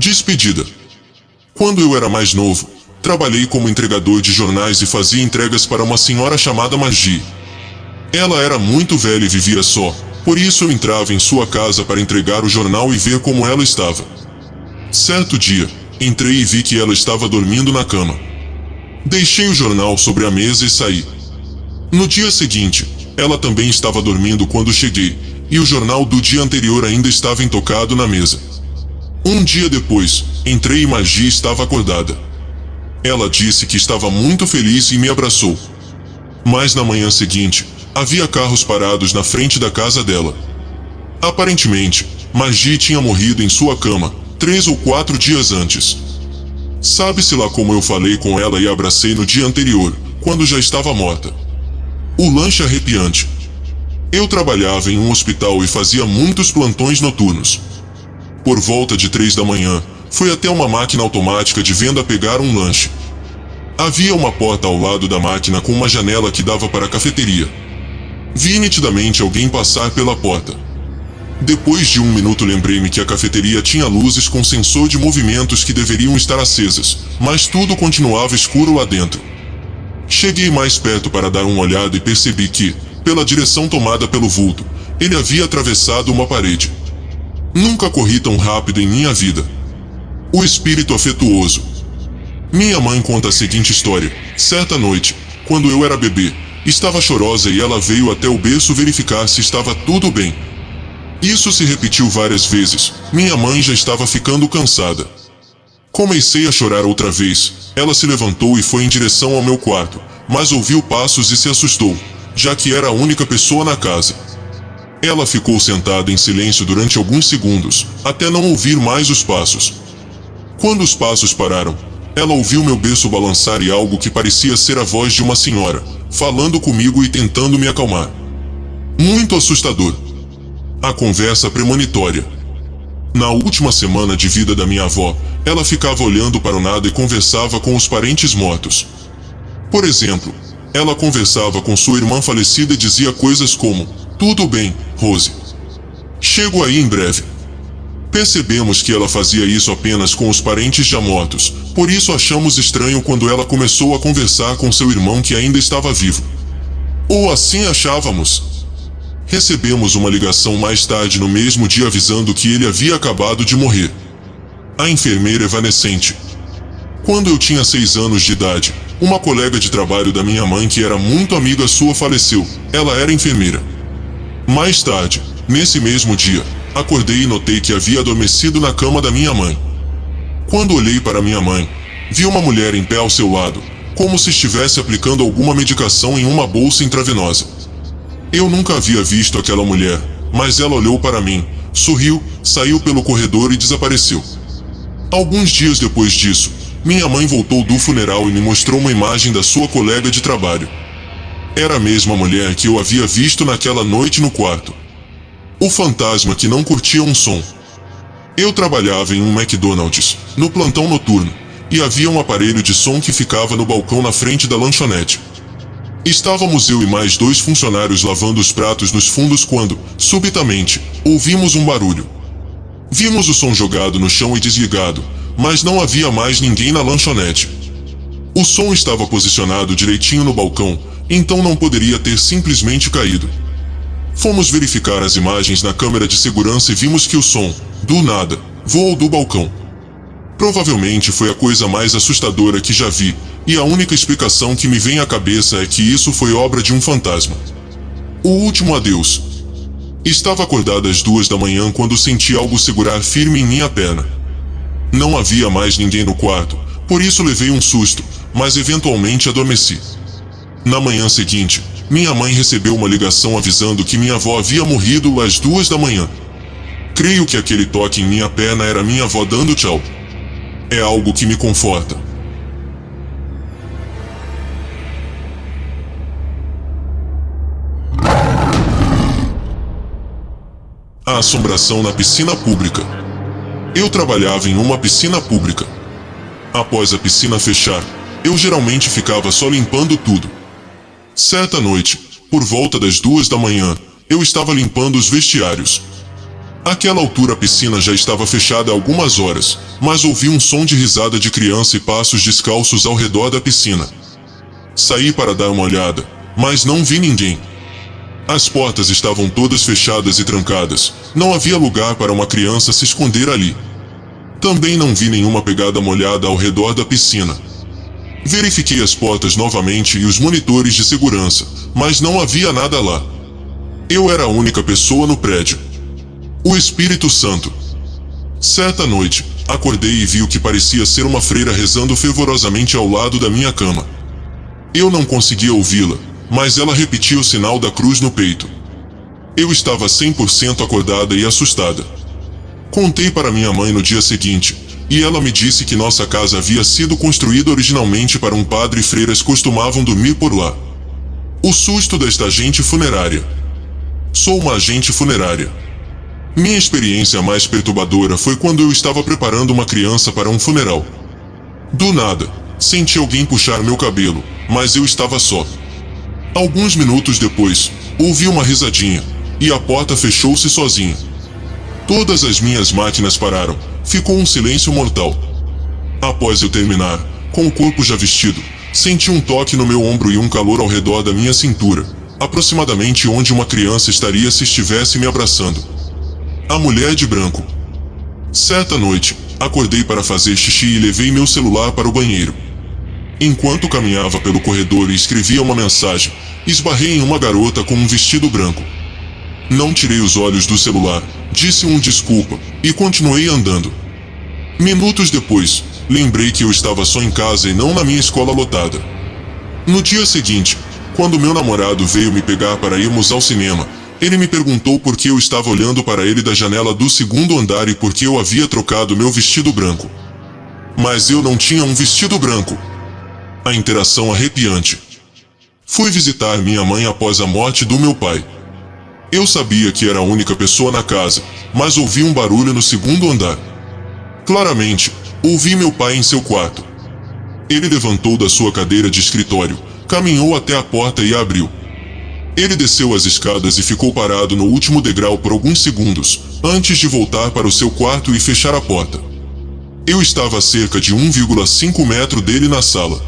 Despedida. Quando eu era mais novo, trabalhei como entregador de jornais e fazia entregas para uma senhora chamada Magi. Ela era muito velha e vivia só, por isso eu entrava em sua casa para entregar o jornal e ver como ela estava. Certo dia, entrei e vi que ela estava dormindo na cama. Deixei o jornal sobre a mesa e saí. No dia seguinte, ela também estava dormindo quando cheguei, e o jornal do dia anterior ainda estava intocado na mesa. Um dia depois, entrei e Magia estava acordada. Ela disse que estava muito feliz e me abraçou. Mas na manhã seguinte, havia carros parados na frente da casa dela. Aparentemente, Magi tinha morrido em sua cama, três ou quatro dias antes. Sabe-se lá como eu falei com ela e abracei no dia anterior, quando já estava morta. O lanche arrepiante. Eu trabalhava em um hospital e fazia muitos plantões noturnos. Por volta de três da manhã, fui até uma máquina automática de venda pegar um lanche. Havia uma porta ao lado da máquina com uma janela que dava para a cafeteria. Vi nitidamente alguém passar pela porta. Depois de um minuto lembrei-me que a cafeteria tinha luzes com sensor de movimentos que deveriam estar acesas, mas tudo continuava escuro lá dentro. Cheguei mais perto para dar uma olhada e percebi que, pela direção tomada pelo vulto, ele havia atravessado uma parede. Nunca corri tão rápido em minha vida. O espírito afetuoso. Minha mãe conta a seguinte história. Certa noite, quando eu era bebê, estava chorosa e ela veio até o berço verificar se estava tudo bem. Isso se repetiu várias vezes. Minha mãe já estava ficando cansada. Comecei a chorar outra vez. Ela se levantou e foi em direção ao meu quarto, mas ouviu passos e se assustou, já que era a única pessoa na casa. Ela ficou sentada em silêncio durante alguns segundos, até não ouvir mais os passos. Quando os passos pararam, ela ouviu meu berço balançar e algo que parecia ser a voz de uma senhora, falando comigo e tentando me acalmar. Muito assustador. A conversa premonitória. Na última semana de vida da minha avó, ela ficava olhando para o nada e conversava com os parentes mortos. Por exemplo, ela conversava com sua irmã falecida e dizia coisas como: Tudo bem, Rose. Chego aí em breve. Percebemos que ela fazia isso apenas com os parentes já mortos, por isso achamos estranho quando ela começou a conversar com seu irmão que ainda estava vivo. Ou assim achávamos. Recebemos uma ligação mais tarde no mesmo dia avisando que ele havia acabado de morrer. A enfermeira evanescente. Quando eu tinha seis anos de idade, uma colega de trabalho da minha mãe que era muito amiga sua faleceu. Ela era enfermeira. Mais tarde, nesse mesmo dia, acordei e notei que havia adormecido na cama da minha mãe. Quando olhei para minha mãe, vi uma mulher em pé ao seu lado, como se estivesse aplicando alguma medicação em uma bolsa intravenosa. Eu nunca havia visto aquela mulher, mas ela olhou para mim, sorriu, saiu pelo corredor e desapareceu. Alguns dias depois disso, minha mãe voltou do funeral e me mostrou uma imagem da sua colega de trabalho. Era a mesma mulher que eu havia visto naquela noite no quarto. O fantasma que não curtia um som. Eu trabalhava em um McDonald's, no plantão noturno, e havia um aparelho de som que ficava no balcão na frente da lanchonete. Estávamos eu e mais dois funcionários lavando os pratos nos fundos quando, subitamente, ouvimos um barulho. Vimos o som jogado no chão e desligado, mas não havia mais ninguém na lanchonete. O som estava posicionado direitinho no balcão, então não poderia ter simplesmente caído. Fomos verificar as imagens na câmera de segurança e vimos que o som, do nada, voou do balcão. Provavelmente foi a coisa mais assustadora que já vi, e a única explicação que me vem à cabeça é que isso foi obra de um fantasma. O último adeus. Estava acordado às duas da manhã quando senti algo segurar firme em minha perna. Não havia mais ninguém no quarto, por isso levei um susto, mas eventualmente adormeci. Na manhã seguinte, minha mãe recebeu uma ligação avisando que minha avó havia morrido às duas da manhã. Creio que aquele toque em minha perna era minha avó dando tchau. É algo que me conforta. A assombração na piscina pública. Eu trabalhava em uma piscina pública. Após a piscina fechar, eu geralmente ficava só limpando tudo. Certa noite, por volta das duas da manhã, eu estava limpando os vestiários. Àquela altura a piscina já estava fechada há algumas horas, mas ouvi um som de risada de criança e passos descalços ao redor da piscina. Saí para dar uma olhada, mas não vi ninguém. As portas estavam todas fechadas e trancadas, não havia lugar para uma criança se esconder ali. Também não vi nenhuma pegada molhada ao redor da piscina. Verifiquei as portas novamente e os monitores de segurança, mas não havia nada lá. Eu era a única pessoa no prédio. O Espírito Santo. Certa noite, acordei e vi o que parecia ser uma freira rezando fervorosamente ao lado da minha cama. Eu não conseguia ouvi-la, mas ela repetia o sinal da cruz no peito. Eu estava 100% acordada e assustada. Contei para minha mãe no dia seguinte, e ela me disse que nossa casa havia sido construída originalmente para um padre e freiras costumavam dormir por lá. O susto desta agente funerária. Sou uma agente funerária. Minha experiência mais perturbadora foi quando eu estava preparando uma criança para um funeral. Do nada, senti alguém puxar meu cabelo, mas eu estava só. Alguns minutos depois, ouvi uma risadinha, e a porta fechou-se sozinha. Todas as minhas máquinas pararam, ficou um silêncio mortal. Após eu terminar, com o corpo já vestido, senti um toque no meu ombro e um calor ao redor da minha cintura, aproximadamente onde uma criança estaria se estivesse me abraçando. A mulher de branco. Certa noite, acordei para fazer xixi e levei meu celular para o banheiro. Enquanto caminhava pelo corredor e escrevia uma mensagem, esbarrei em uma garota com um vestido branco. Não tirei os olhos do celular, disse um desculpa e continuei andando. Minutos depois, lembrei que eu estava só em casa e não na minha escola lotada. No dia seguinte, quando meu namorado veio me pegar para irmos ao cinema, ele me perguntou por que eu estava olhando para ele da janela do segundo andar e por que eu havia trocado meu vestido branco. Mas eu não tinha um vestido branco, a interação arrepiante. Fui visitar minha mãe após a morte do meu pai. Eu sabia que era a única pessoa na casa, mas ouvi um barulho no segundo andar. Claramente, ouvi meu pai em seu quarto. Ele levantou da sua cadeira de escritório, caminhou até a porta e a abriu. Ele desceu as escadas e ficou parado no último degrau por alguns segundos, antes de voltar para o seu quarto e fechar a porta. Eu estava a cerca de 1,5 metro dele na sala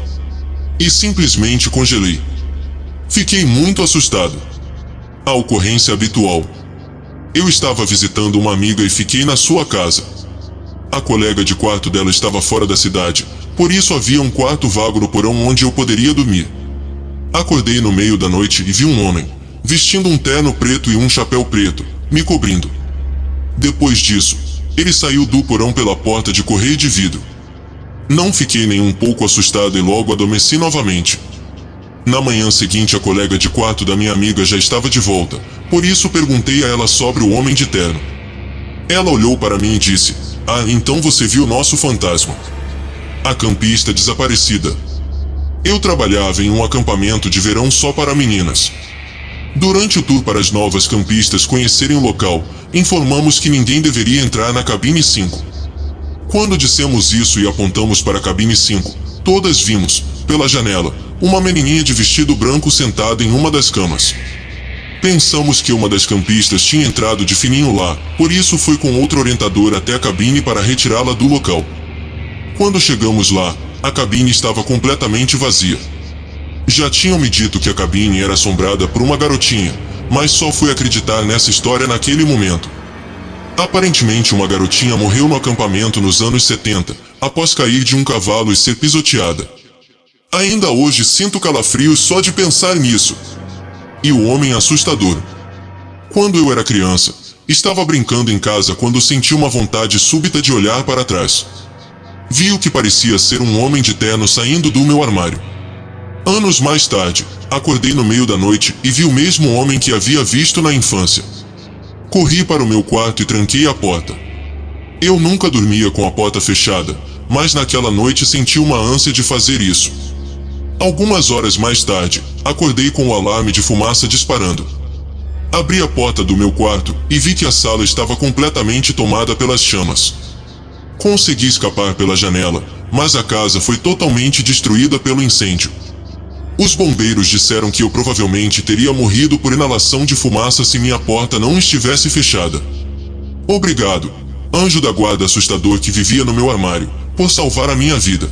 e simplesmente congelei. Fiquei muito assustado. A ocorrência habitual. Eu estava visitando uma amiga e fiquei na sua casa. A colega de quarto dela estava fora da cidade, por isso havia um quarto vago no porão onde eu poderia dormir. Acordei no meio da noite e vi um homem, vestindo um terno preto e um chapéu preto, me cobrindo. Depois disso, ele saiu do porão pela porta de correio de vidro. Não fiquei nem um pouco assustado e logo adormeci novamente. Na manhã seguinte, a colega de quarto da minha amiga já estava de volta, por isso perguntei a ela sobre o homem de terno. Ela olhou para mim e disse: Ah, então você viu nosso fantasma. A campista desaparecida. Eu trabalhava em um acampamento de verão só para meninas. Durante o tour para as novas campistas conhecerem o local, informamos que ninguém deveria entrar na cabine 5. Quando dissemos isso e apontamos para a cabine 5, todas vimos, pela janela, uma menininha de vestido branco sentada em uma das camas. Pensamos que uma das campistas tinha entrado de fininho lá, por isso fui com outro orientador até a cabine para retirá-la do local. Quando chegamos lá, a cabine estava completamente vazia. Já tinham me dito que a cabine era assombrada por uma garotinha, mas só fui acreditar nessa história naquele momento. Aparentemente uma garotinha morreu no acampamento nos anos 70, após cair de um cavalo e ser pisoteada. Ainda hoje sinto calafrios só de pensar nisso. E o homem assustador. Quando eu era criança, estava brincando em casa quando senti uma vontade súbita de olhar para trás. Vi o que parecia ser um homem de terno saindo do meu armário. Anos mais tarde, acordei no meio da noite e vi o mesmo homem que havia visto na infância. Corri para o meu quarto e tranquei a porta. Eu nunca dormia com a porta fechada, mas naquela noite senti uma ânsia de fazer isso. Algumas horas mais tarde, acordei com o alarme de fumaça disparando. Abri a porta do meu quarto e vi que a sala estava completamente tomada pelas chamas. Consegui escapar pela janela, mas a casa foi totalmente destruída pelo incêndio. Os bombeiros disseram que eu provavelmente teria morrido por inalação de fumaça se minha porta não estivesse fechada. Obrigado, anjo da guarda assustador que vivia no meu armário, por salvar a minha vida.